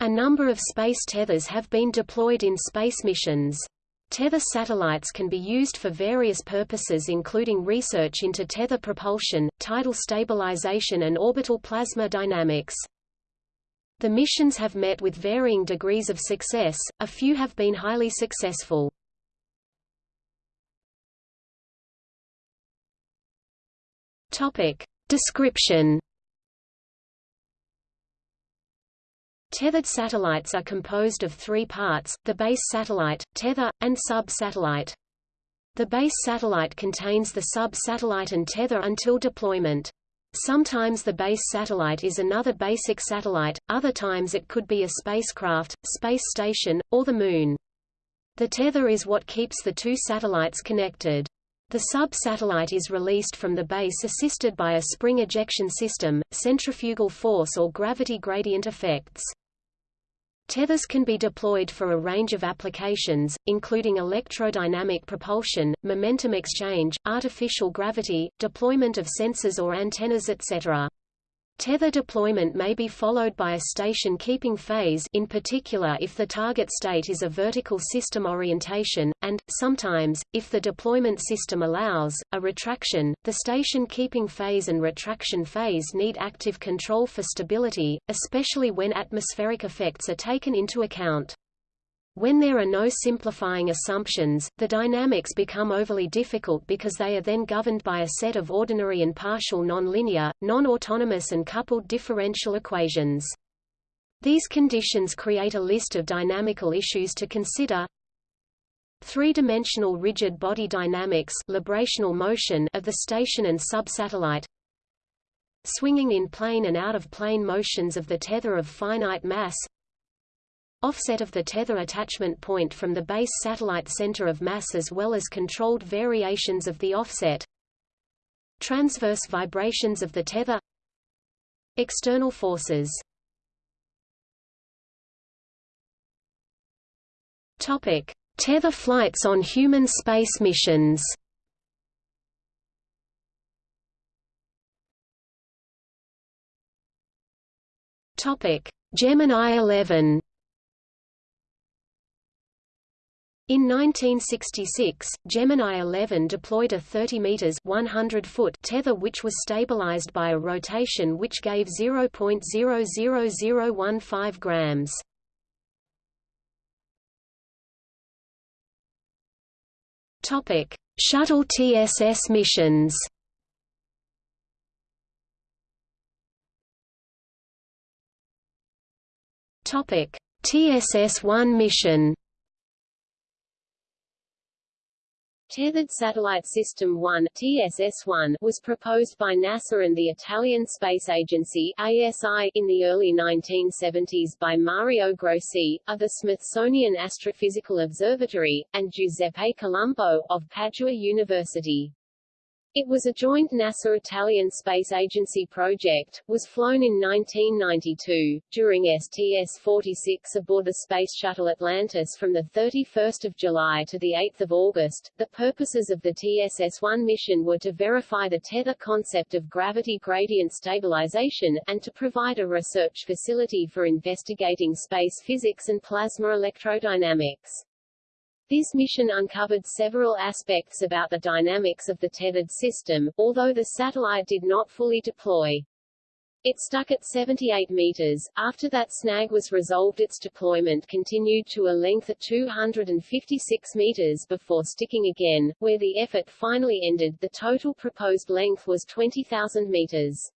A number of space tethers have been deployed in space missions. Tether satellites can be used for various purposes including research into tether propulsion, tidal stabilization and orbital plasma dynamics. The missions have met with varying degrees of success, a few have been highly successful. Topic. Description Tethered satellites are composed of three parts, the base satellite, tether, and sub-satellite. The base satellite contains the sub-satellite and tether until deployment. Sometimes the base satellite is another basic satellite, other times it could be a spacecraft, space station, or the Moon. The tether is what keeps the two satellites connected. The sub-satellite is released from the base assisted by a spring ejection system, centrifugal force or gravity gradient effects. Tethers can be deployed for a range of applications, including electrodynamic propulsion, momentum exchange, artificial gravity, deployment of sensors or antennas etc. Tether deployment may be followed by a station-keeping phase in particular if the target state is a vertical system orientation, and, sometimes, if the deployment system allows, a retraction. The station-keeping phase and retraction phase need active control for stability, especially when atmospheric effects are taken into account. When there are no simplifying assumptions, the dynamics become overly difficult because they are then governed by a set of ordinary and partial nonlinear, non-autonomous and coupled differential equations. These conditions create a list of dynamical issues to consider. Three-dimensional rigid body dynamics librational motion of the station and subsatellite Swinging in plane and out-of-plane motions of the tether of finite mass offset of the tether attachment point from the base satellite center of mass as well as controlled variations of the offset. Transverse vibrations of the tether. External forces. Topic. Tether flights on human space missions. Topic. Gemini 11 In 1966, Gemini 11 deployed a 30 meters 100 foot tether which was stabilized by a rotation which gave 0.00015 grams. Topic: Shuttle TSS missions. Topic: TSS-1 mission. Tethered Satellite System 1 TSS-1 was proposed by NASA and the Italian Space Agency ASI in the early 1970s by Mario Grossi, of the Smithsonian Astrophysical Observatory, and Giuseppe Colombo, of Padua University. It was a joint NASA-Italian Space Agency project, was flown in 1992, during STS-46 aboard the Space Shuttle Atlantis from 31 July to 8 August. The purposes of the TSS-1 mission were to verify the tether concept of gravity gradient stabilization, and to provide a research facility for investigating space physics and plasma electrodynamics. This mission uncovered several aspects about the dynamics of the tethered system, although the satellite did not fully deploy. It stuck at 78 meters. After that snag was resolved its deployment continued to a length of 256 meters before sticking again, where the effort finally ended the total proposed length was 20,000 meters.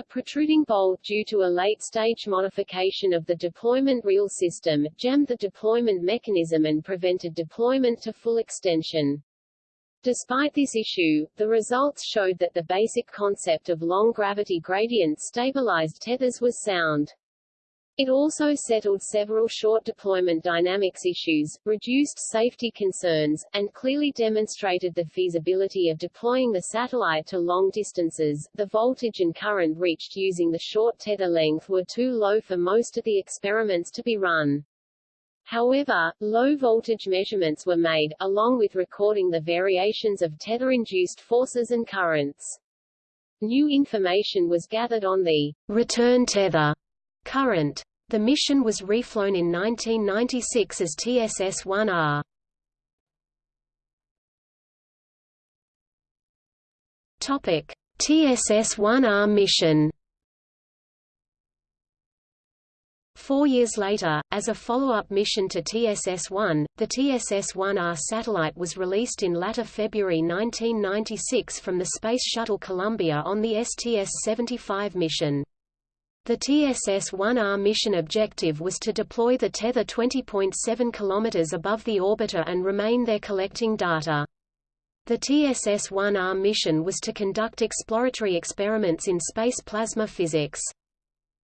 A protruding bolt due to a late-stage modification of the deployment reel system, jammed the deployment mechanism and prevented deployment to full extension. Despite this issue, the results showed that the basic concept of long gravity gradient stabilized tethers was sound. It also settled several short deployment dynamics issues, reduced safety concerns, and clearly demonstrated the feasibility of deploying the satellite to long distances. The voltage and current reached using the short tether length were too low for most of the experiments to be run. However, low voltage measurements were made, along with recording the variations of tether-induced forces and currents. New information was gathered on the return tether current The mission was reflown in 1996 as TSS-1R. Topic: TSS-1R mission. Four years later, as a follow-up mission to TSS-1, the TSS-1R satellite was released in latter February 1996 from the Space Shuttle Columbia on the STS-75 mission. The TSS-1R mission objective was to deploy the tether 20.7 km above the orbiter and remain there collecting data. The TSS-1R mission was to conduct exploratory experiments in space plasma physics.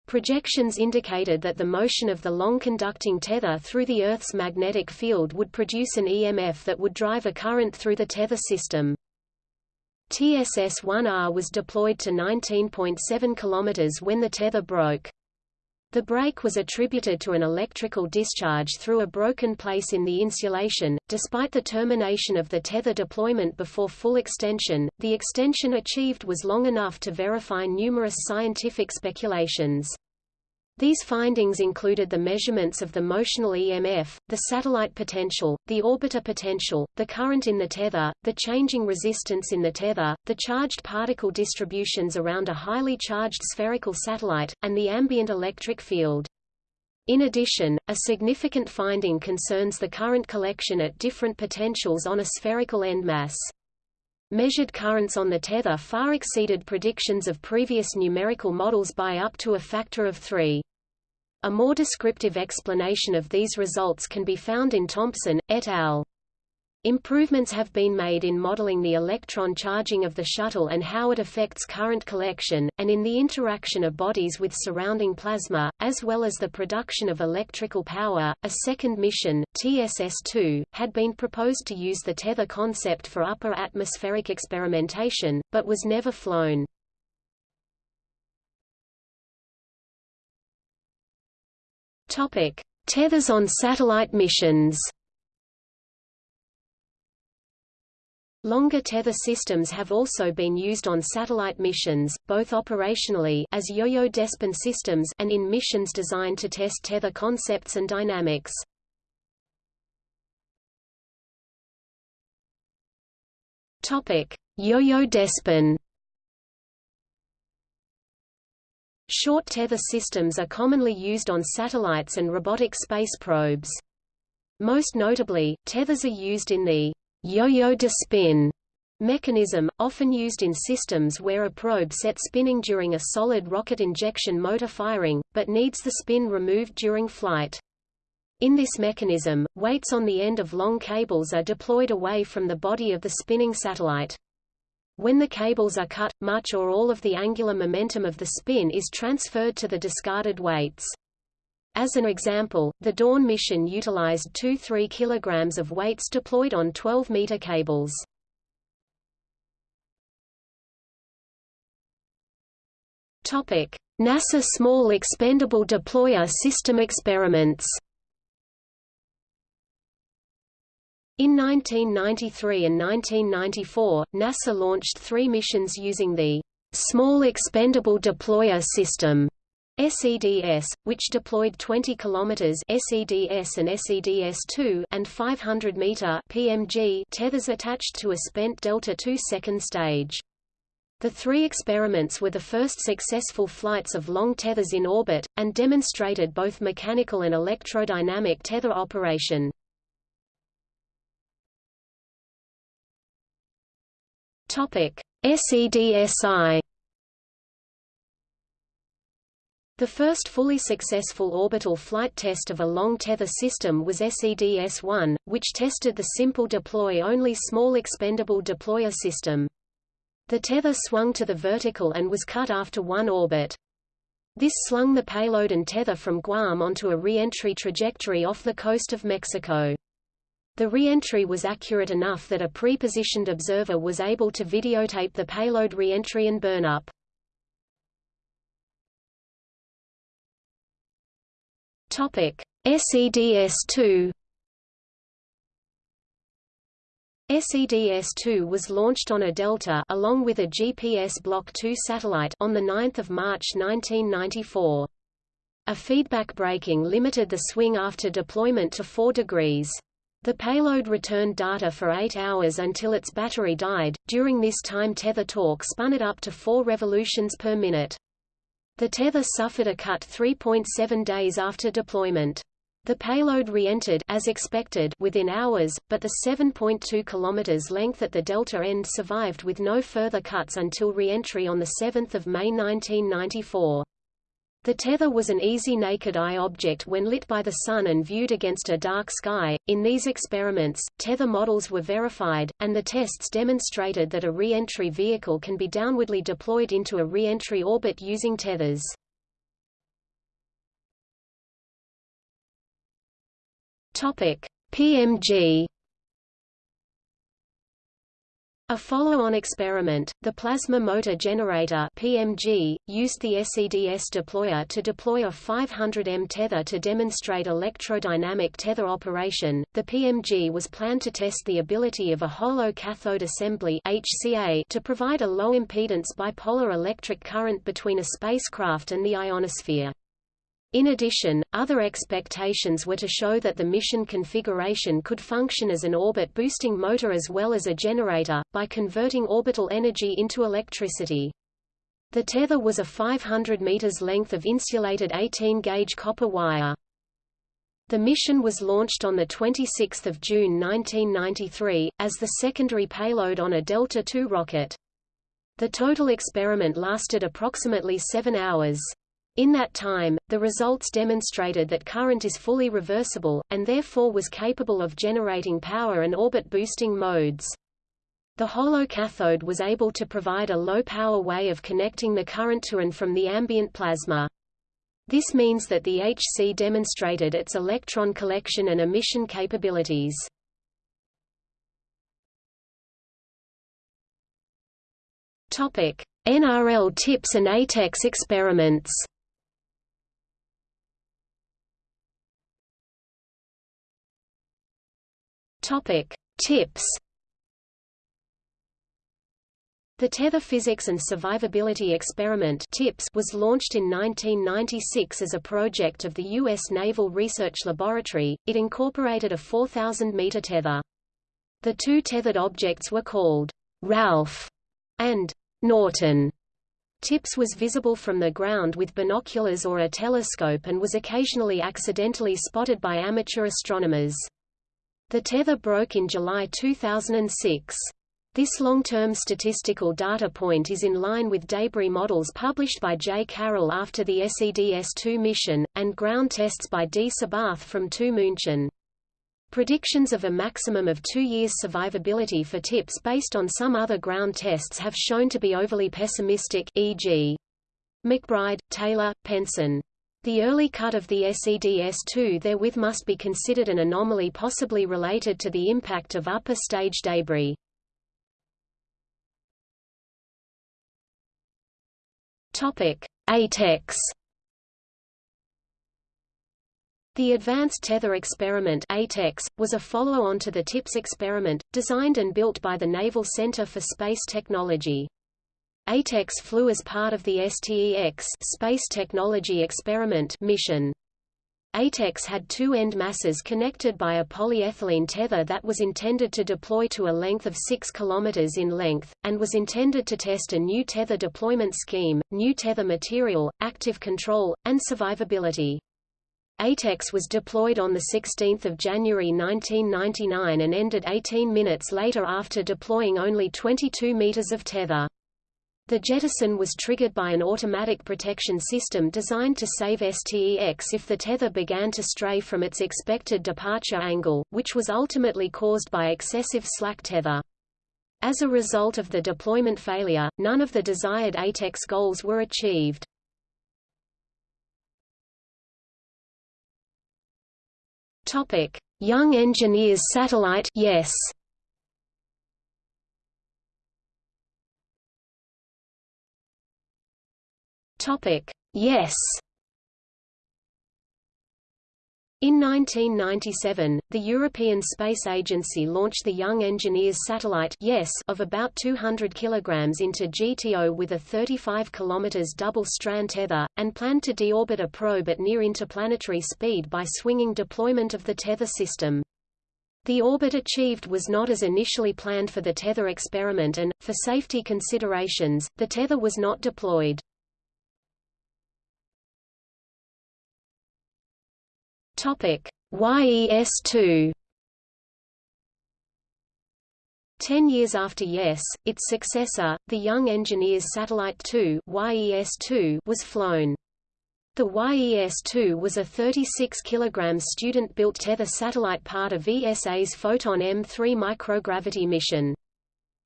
Projections indicated that the motion of the long-conducting tether through the Earth's magnetic field would produce an EMF that would drive a current through the tether system. TSS-1R was deployed to 19.7 km when the tether broke. The break was attributed to an electrical discharge through a broken place in the insulation. Despite the termination of the tether deployment before full extension, the extension achieved was long enough to verify numerous scientific speculations. These findings included the measurements of the motional EMF, the satellite potential, the orbiter potential, the current in the tether, the changing resistance in the tether, the charged particle distributions around a highly charged spherical satellite, and the ambient electric field. In addition, a significant finding concerns the current collection at different potentials on a spherical endmass. Measured currents on the tether far exceeded predictions of previous numerical models by up to a factor of 3. A more descriptive explanation of these results can be found in Thompson, et al. Improvements have been made in modeling the electron charging of the shuttle and how it affects current collection, and in the interaction of bodies with surrounding plasma, as well as the production of electrical power. A second mission, TSS-2, had been proposed to use the tether concept for upper atmospheric experimentation, but was never flown. Topic: Tethers on satellite missions. Longer tether systems have also been used on satellite missions, both operationally as yo-yo Despin systems and in missions designed to test tether concepts and dynamics. Topic: Yo-yo Despin. Short tether systems are commonly used on satellites and robotic space probes. Most notably, tethers are used in the yo-yo despin mechanism, often used in systems where a probe set spinning during a solid rocket injection motor firing, but needs the spin removed during flight. In this mechanism, weights on the end of long cables are deployed away from the body of the spinning satellite. When the cables are cut, much or all of the angular momentum of the spin is transferred to the discarded weights. As an example, the Dawn mission utilized 2-3 kg of weights deployed on 12-meter cables. NASA Small Expendable Deployer System experiments In 1993 and 1994, NASA launched three missions using the Small Expendable Deployer System SEDS, which deployed 20 km SEDS and SEDS-2 and 500 meter PMG tethers attached to a spent Delta II second stage. The three experiments were the first successful flights of long tethers in orbit, and demonstrated both mechanical and electrodynamic tether operation. SEDSI The first fully successful orbital flight test of a long tether system was SEDS-1, which tested the simple deploy-only small expendable deployer system. The tether swung to the vertical and was cut after one orbit. This slung the payload and tether from Guam onto a re-entry trajectory off the coast of Mexico. The re-entry was accurate enough that a pre-positioned observer was able to videotape the payload re-entry and burnup. SEDS-2 SEDS-2 was launched on a Delta along with a GPS Block 2 satellite on the 9th of March 1994. A feedback braking limited the swing after deployment to 4 degrees. The payload returned data for 8 hours until its battery died. During this time tether torque spun it up to 4 revolutions per minute. The tether suffered a cut 3.7 days after deployment. The payload re-entered as expected within hours, but the 7.2 km length at the delta end survived with no further cuts until re-entry on 7 May 1994. The tether was an easy naked-eye object when lit by the sun and viewed against a dark sky. In these experiments, tether models were verified, and the tests demonstrated that a re-entry vehicle can be downwardly deployed into a re-entry orbit using tethers. Topic: PMG a follow-on experiment, the Plasma Motor Generator PMG, used the SEDS deployer to deploy a 500 m tether to demonstrate electrodynamic tether operation. The PMG was planned to test the ability of a hollow cathode assembly HCA to provide a low-impedance bipolar electric current between a spacecraft and the ionosphere. In addition, other expectations were to show that the mission configuration could function as an orbit-boosting motor as well as a generator, by converting orbital energy into electricity. The tether was a 500 meters length of insulated 18-gauge copper wire. The mission was launched on 26 June 1993, as the secondary payload on a Delta II rocket. The total experiment lasted approximately seven hours. In that time, the results demonstrated that current is fully reversible, and therefore was capable of generating power and orbit-boosting modes. The hollow cathode was able to provide a low-power way of connecting the current to and from the ambient plasma. This means that the HC demonstrated its electron collection and emission capabilities. NRL TIPS and ATEX experiments Topic: Tips. The Tether Physics and Survivability Experiment TIPS was launched in 1996 as a project of the U.S. Naval Research Laboratory. It incorporated a 4,000-meter tether. The two tethered objects were called Ralph and Norton. TIPS was visible from the ground with binoculars or a telescope and was occasionally accidentally spotted by amateur astronomers. The tether broke in July 2006. This long-term statistical data point is in line with debris models published by J. Carroll after the SEDS-2 mission, and ground tests by D. Sabath from 2 München. Predictions of a maximum of two years survivability for TIPS based on some other ground tests have shown to be overly pessimistic e.g. McBride, Taylor, Penson. The early cut of the SEDS-2 therewith must be considered an anomaly possibly related to the impact of upper stage debris. ATEX. The Advanced Tether Experiment ATEX, was a follow-on to the TIPS experiment, designed and built by the Naval Center for Space Technology. ATEX flew as part of the STEX Space Technology Experiment mission. ATEX had two end masses connected by a polyethylene tether that was intended to deploy to a length of 6 km in length, and was intended to test a new tether deployment scheme, new tether material, active control, and survivability. ATEX was deployed on 16 January 1999 and ended 18 minutes later after deploying only 22 meters of tether. The jettison was triggered by an automatic protection system designed to save STEX if the tether began to stray from its expected departure angle, which was ultimately caused by excessive slack tether. As a result of the deployment failure, none of the desired ATEX goals were achieved. Young Engineers Satellite Yes. Topic: Yes. In 1997, the European Space Agency launched the Young Engineers Satellite yes of about 200 kg into GTO with a 35 km double-strand tether, and planned to deorbit a probe at near interplanetary speed by swinging deployment of the tether system. The orbit achieved was not as initially planned for the tether experiment and, for safety considerations, the tether was not deployed. Topic: YES-2 Ten years after YES, its successor, the Young Engineers Satellite 2 YES-2 was flown. The YES-2 was a 36 kg student-built tether satellite part of ESA's Foton-M3 microgravity mission.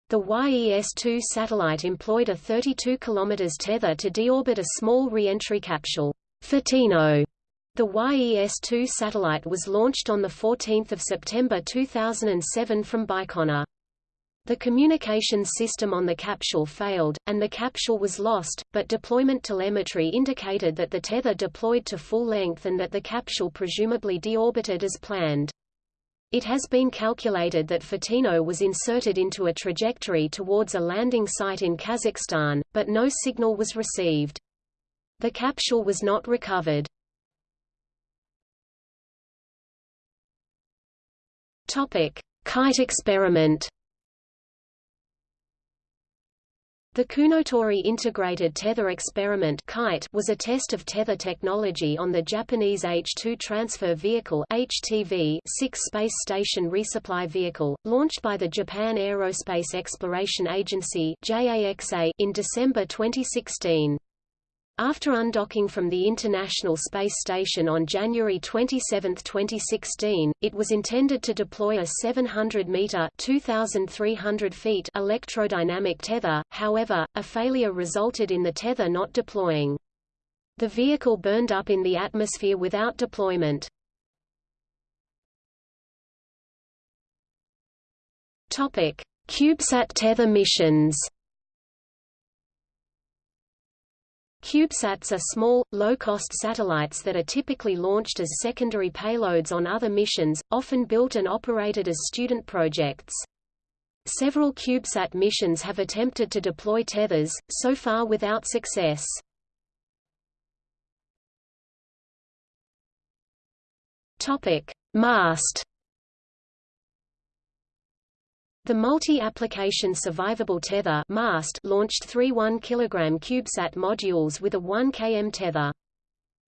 The YES-2 satellite employed a 32 km tether to deorbit a small re-entry capsule, Fotino, the YES-2 satellite was launched on 14 September 2007 from Baikonur. The communications system on the capsule failed, and the capsule was lost, but deployment telemetry indicated that the tether deployed to full length and that the capsule presumably deorbited as planned. It has been calculated that Fotino was inserted into a trajectory towards a landing site in Kazakhstan, but no signal was received. The capsule was not recovered. Topic: Kite experiment. The Kounotori Integrated Tether Experiment (KITE) was a test of tether technology on the Japanese H-2 Transfer Vehicle (HTV) 6 space station resupply vehicle, launched by the Japan Aerospace Exploration Agency (JAXA) in December 2016. After undocking from the International Space Station on January 27, 2016, it was intended to deploy a 700-meter (2,300 feet) electrodynamic tether, however, a failure resulted in the tether not deploying. The vehicle burned up in the atmosphere without deployment. CubeSat tether missions CubeSats are small, low-cost satellites that are typically launched as secondary payloads on other missions, often built and operated as student projects. Several CubeSat missions have attempted to deploy tethers, so far without success. MAST the Multi-Application Survivable Tether MAST launched three 1 kg CubeSat modules with a 1 km tether.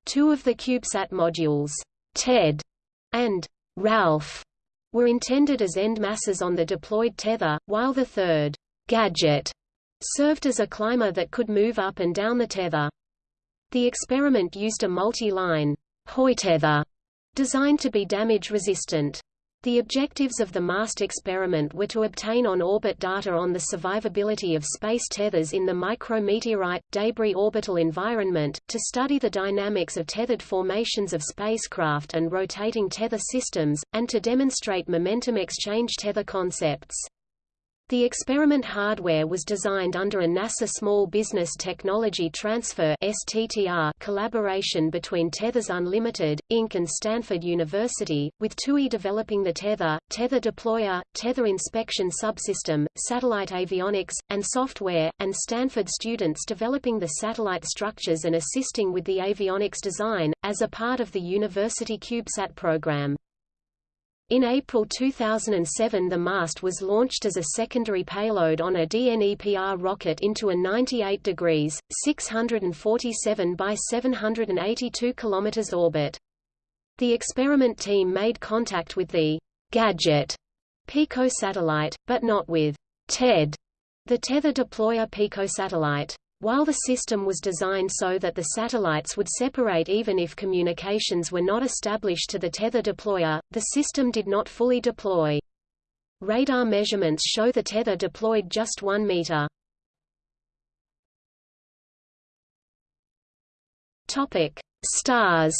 Two of the CubeSat modules, TED and Ralph, were intended as end masses on the deployed tether, while the third, Gadget, served as a climber that could move up and down the tether. The experiment used a multi-line tether designed to be damage-resistant. The objectives of the MAST experiment were to obtain on-orbit data on the survivability of space tethers in the micrometeorite, debris orbital environment, to study the dynamics of tethered formations of spacecraft and rotating tether systems, and to demonstrate momentum exchange tether concepts. The experiment hardware was designed under a NASA Small Business Technology Transfer STTR collaboration between Tethers Unlimited, Inc. and Stanford University, with TUI developing the tether, tether deployer, tether inspection subsystem, satellite avionics, and software, and Stanford students developing the satellite structures and assisting with the avionics design, as a part of the University CubeSat program. In April 2007 the mast was launched as a secondary payload on a DNEPR rocket into a 98 degrees, 647 by 782 km orbit. The experiment team made contact with the Gadget PICO satellite, but not with TED, the Tether Deployer picosatellite. While the system was designed so that the satellites would separate even if communications were not established to the tether deployer, the system did not fully deploy. Radar measurements show the tether deployed just 1 meter. Topic: Stars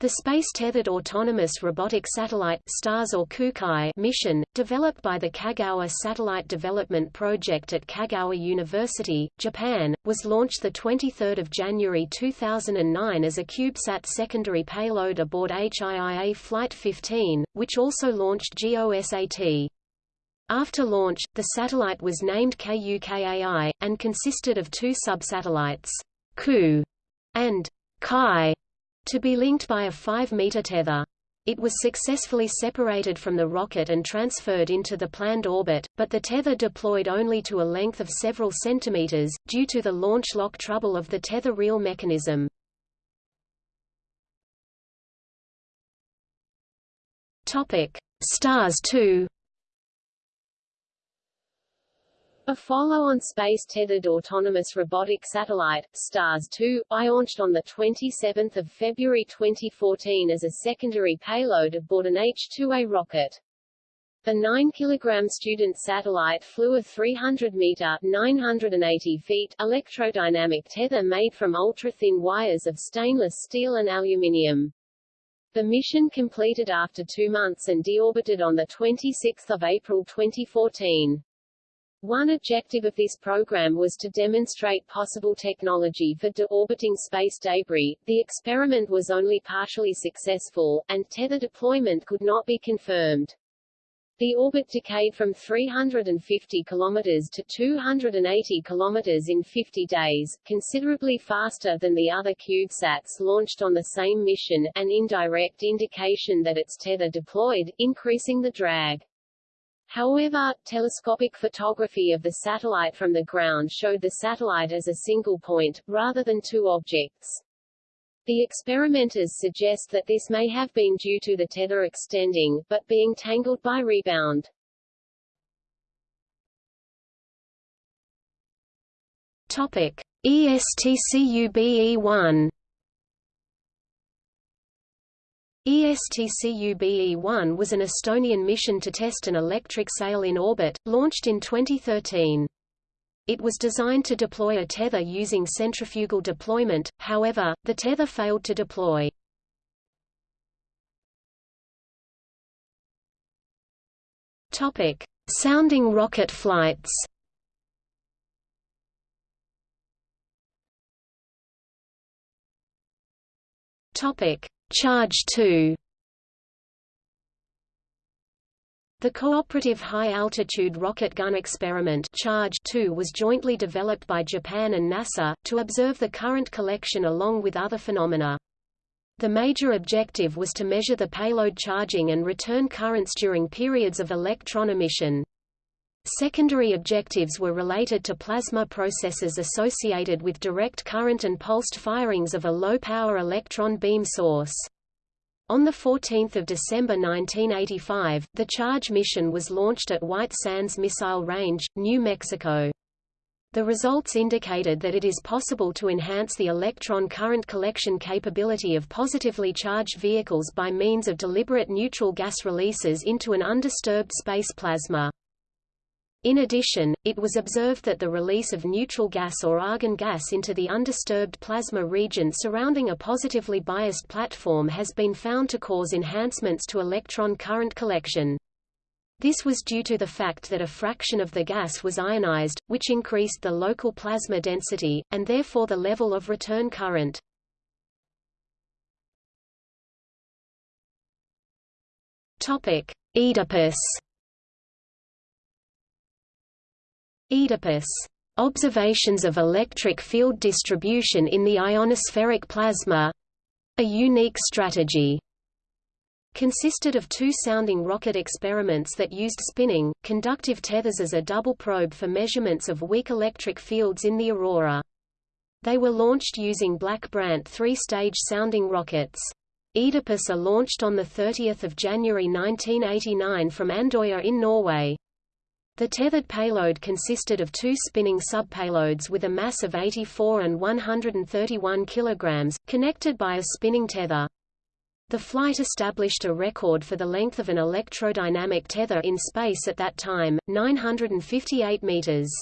The Space-Tethered Autonomous Robotic Satellite STARS or Kukai mission, developed by the Kagawa Satellite Development Project at Kagawa University, Japan, was launched 23 January 2009 as a CubeSat secondary payload aboard HIIA Flight 15, which also launched GOSAT. After launch, the satellite was named KUKAI, and consisted of two subsatellites, KU and KAI to be linked by a 5-meter tether. It was successfully separated from the rocket and transferred into the planned orbit, but the tether deployed only to a length of several centimeters, due to the launch lock trouble of the tether reel mechanism. Stars 2 A follow-on space-tethered autonomous robotic satellite, STARS-2, launched on 27 February 2014 as a secondary payload aboard an H-2A rocket. The 9 kg student satellite flew a 300-meter 980 feet electrodynamic tether made from ultra-thin wires of stainless steel and aluminium. The mission completed after two months and deorbited on 26 April 2014. One objective of this program was to demonstrate possible technology for deorbiting space debris. The experiment was only partially successful, and tether deployment could not be confirmed. The orbit decayed from 350 km to 280 km in 50 days, considerably faster than the other CubeSats launched on the same mission, an indirect indication that its tether deployed, increasing the drag. However, telescopic photography of the satellite from the ground showed the satellite as a single point, rather than two objects. The experimenters suggest that this may have been due to the tether extending, but being tangled by rebound. Topic: ESTCUBE-1 ESTCUBE-1 was an Estonian mission to test an electric sail in orbit, launched in 2013. It was designed to deploy a tether using centrifugal deployment, however, the tether failed to deploy. Topic: Sounding rocket flights. Topic: Charge 2 The Cooperative High-Altitude Rocket Gun Experiment Charge 2 was jointly developed by Japan and NASA, to observe the current collection along with other phenomena. The major objective was to measure the payload charging and return currents during periods of electron emission. Secondary objectives were related to plasma processes associated with direct current and pulsed firings of a low-power electron beam source. On 14 December 1985, the CHARGE mission was launched at White Sands Missile Range, New Mexico. The results indicated that it is possible to enhance the electron current collection capability of positively charged vehicles by means of deliberate neutral gas releases into an undisturbed space plasma. In addition, it was observed that the release of neutral gas or argon gas into the undisturbed plasma region surrounding a positively biased platform has been found to cause enhancements to electron current collection. This was due to the fact that a fraction of the gas was ionized, which increased the local plasma density, and therefore the level of return current. Topic: Oedipus Oedipus. Observations of electric field distribution in the ionospheric plasma a unique strategy consisted of two sounding rocket experiments that used spinning, conductive tethers as a double probe for measurements of weak electric fields in the aurora. They were launched using Black Brant three-stage sounding rockets. Oedipus are launched on 30 January 1989 from Andøya in Norway. The tethered payload consisted of two spinning subpayloads with a mass of 84 and 131 kg, connected by a spinning tether. The flight established a record for the length of an electrodynamic tether in space at that time, 958 meters.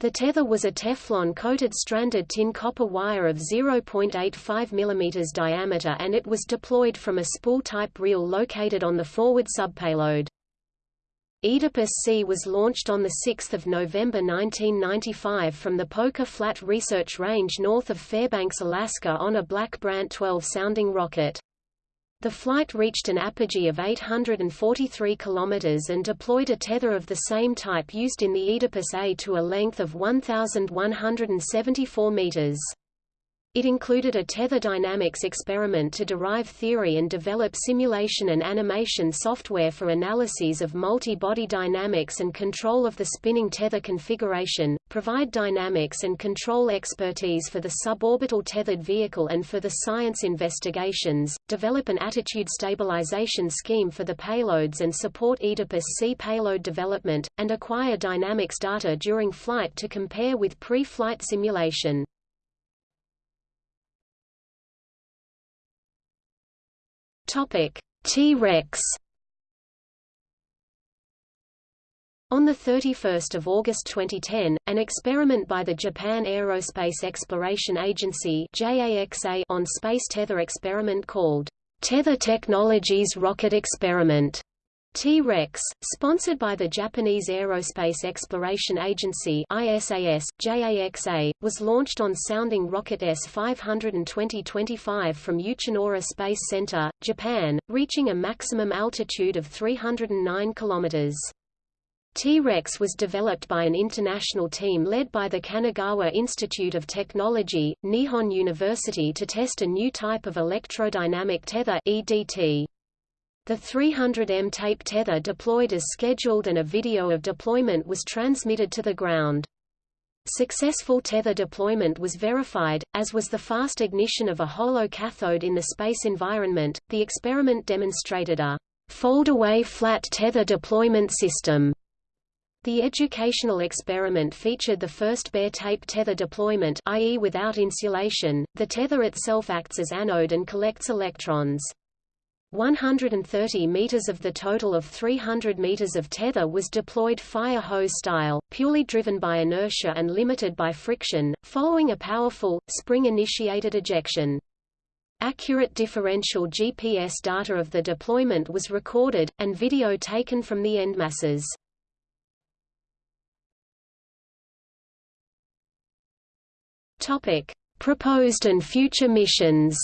The tether was a Teflon-coated stranded tin copper wire of 0.85 mm diameter and it was deployed from a spool-type reel located on the forward subpayload. Oedipus C was launched on 6 November 1995 from the Poker Flat Research Range north of Fairbanks, Alaska on a Black Brant 12 sounding rocket. The flight reached an apogee of 843 km and deployed a tether of the same type used in the Oedipus A to a length of 1,174 meters. It included a tether dynamics experiment to derive theory and develop simulation and animation software for analyses of multi-body dynamics and control of the spinning tether configuration, provide dynamics and control expertise for the suborbital tethered vehicle and for the science investigations, develop an attitude stabilization scheme for the payloads and support Oedipus C payload development, and acquire dynamics data during flight to compare with pre-flight simulation. T-Rex. On 31 August 2010, an experiment by the Japan Aerospace Exploration Agency on space tether experiment called Tether Technologies Rocket Experiment T-Rex, sponsored by the Japanese Aerospace Exploration Agency ISAS, JAXA, was launched on sounding rocket S-520-25 from Uchinoura Space Center, Japan, reaching a maximum altitude of 309 km. T-Rex was developed by an international team led by the Kanagawa Institute of Technology, Nihon University to test a new type of electrodynamic tether EDT. The 300M tape tether deployed as scheduled and a video of deployment was transmitted to the ground. Successful tether deployment was verified, as was the fast ignition of a hollow cathode in the space environment. The experiment demonstrated a fold-away flat tether deployment system. The educational experiment featured the first bare tape tether deployment i.e. without insulation. The tether itself acts as anode and collects electrons. 130 meters of the total of 300 meters of tether was deployed fire hose style, purely driven by inertia and limited by friction, following a powerful, spring-initiated ejection. Accurate differential GPS data of the deployment was recorded, and video taken from the endmasses. Proposed and future missions.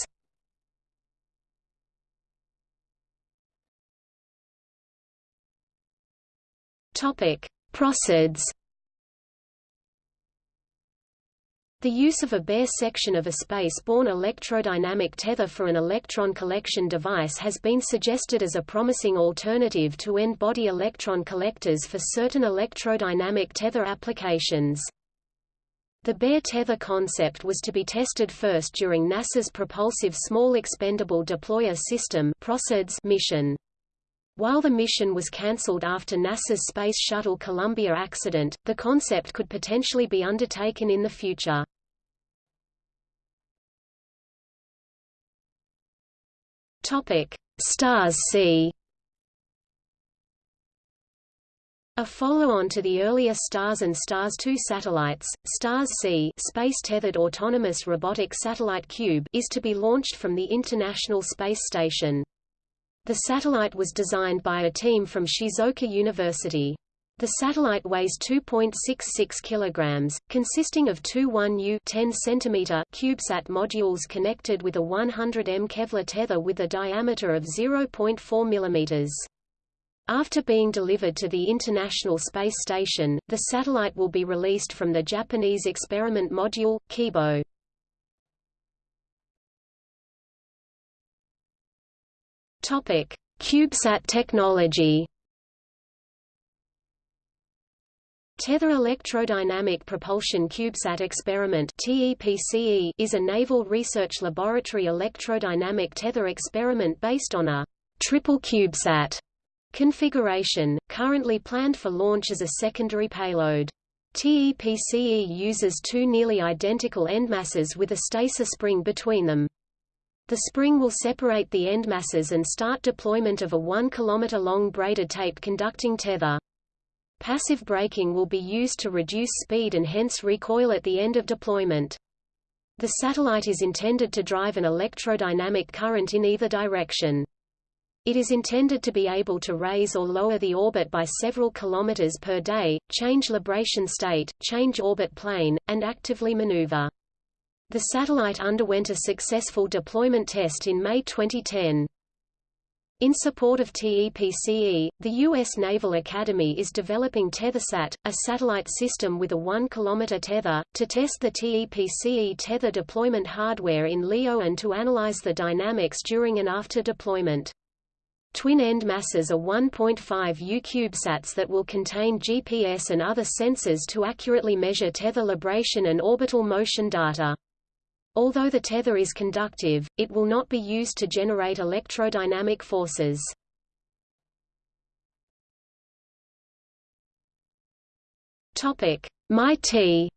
Topic: Proseds. The use of a bare section of a space-borne electrodynamic tether for an electron collection device has been suggested as a promising alternative to end-body electron collectors for certain electrodynamic tether applications. The bare tether concept was to be tested first during NASA's Propulsive Small Expendable Deployer System mission. While the mission was cancelled after NASA's Space Shuttle Columbia accident, the concept could potentially be undertaken in the future. Topic: Stars C. A follow-on to the earlier STARS and STARS-2 satellites, STARS-C Space-Tethered Autonomous Robotic Satellite Cube is to be launched from the International Space Station. The satellite was designed by a team from Shizuoka University. The satellite weighs 2.66 kg, consisting of two 1U 10 cm CubeSat modules connected with a 100 m Kevlar tether with a diameter of 0.4 mm. After being delivered to the International Space Station, the satellite will be released from the Japanese Experiment Module, Kibo. Topic: CubeSat technology. Tether Electrodynamic Propulsion CubeSat Experiment is a Naval Research Laboratory electrodynamic tether experiment based on a triple CubeSat configuration, currently planned for launch as a secondary payload. TEPCE uses two nearly identical endmasses with a stacer spring between them. The spring will separate the end masses and start deployment of a 1 km long braided tape conducting tether. Passive braking will be used to reduce speed and hence recoil at the end of deployment. The satellite is intended to drive an electrodynamic current in either direction. It is intended to be able to raise or lower the orbit by several kilometers per day, change libration state, change orbit plane, and actively maneuver. The satellite underwent a successful deployment test in May 2010. In support of TEPCE, the U.S. Naval Academy is developing TetherSat, a satellite system with a 1 km tether, to test the TEPCE tether deployment hardware in LEO and to analyze the dynamics during and after deployment. Twin-end masses are 1.5 U CubeSats that will contain GPS and other sensors to accurately measure tether libration and orbital motion data. Although the tether is conductive, it will not be used to generate electrodynamic forces. Topic: MiTEE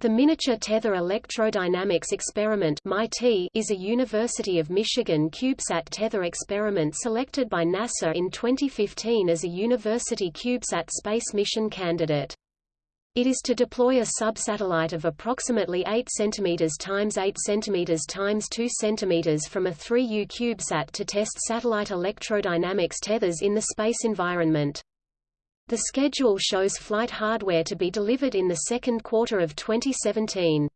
The Miniature Tether Electrodynamics Experiment is a University of Michigan CubeSat tether experiment selected by NASA in 2015 as a University CubeSat space mission candidate. It is to deploy a subsatellite of approximately 8 cm x 8 cm x 2 cm from a 3U CubeSat to test satellite electrodynamics tethers in the space environment. The schedule shows flight hardware to be delivered in the second quarter of 2017.